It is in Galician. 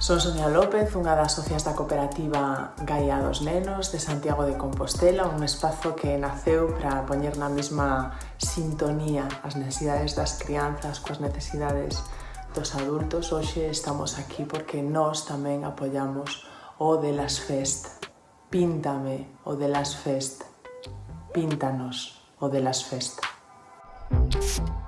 Son Sonia López, unha das socias da cooperativa Gaia dos Nenos de Santiago de Compostela, un espazo que naceu para poñer na mesma sintonía as necesidades das crianzas coas necesidades dos adultos. Hoxe estamos aquí porque nós tamén apoiamos o de las Fest. Píntame o de las Fest. Píntanos o de las Fest. Thank you.